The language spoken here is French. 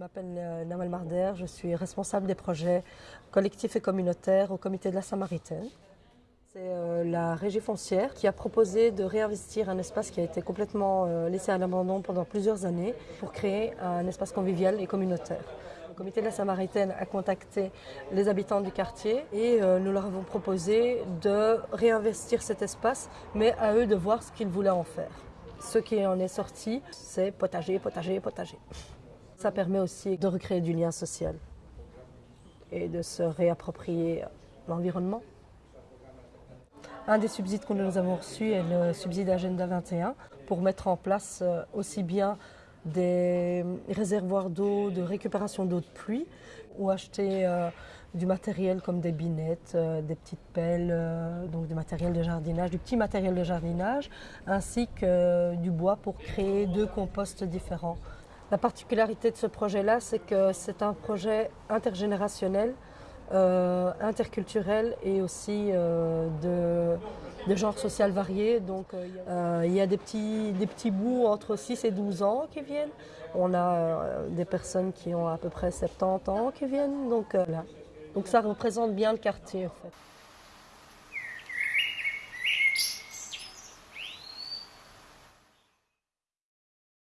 m'appelle euh, Namal Marder, je suis responsable des projets collectifs et communautaires au comité de la Samaritaine. C'est euh, la régie foncière qui a proposé de réinvestir un espace qui a été complètement euh, laissé à l'abandon pendant plusieurs années pour créer un espace convivial et communautaire. Le comité de la Samaritaine a contacté les habitants du quartier et nous leur avons proposé de réinvestir cet espace, mais à eux de voir ce qu'ils voulaient en faire. Ce qui en est sorti, c'est potager, potager, potager. Ça permet aussi de recréer du lien social et de se réapproprier l'environnement. Un des subsides que nous avons reçus est le subside Agenda 21 pour mettre en place euh, aussi bien des réservoirs d'eau, de récupération d'eau de pluie ou acheter euh, du matériel comme des binettes, euh, des petites pelles, donc du matériel de jardinage, du petit matériel de jardinage, ainsi que du bois pour créer deux composts différents. La particularité de ce projet-là, c'est que c'est un projet intergénérationnel, interculturel et aussi de de genre social variés. Donc euh, il y a des petits, des petits bouts entre 6 et 12 ans qui viennent. On a euh, des personnes qui ont à peu près 70 ans qui viennent. Donc, euh, donc ça représente bien le quartier en fait.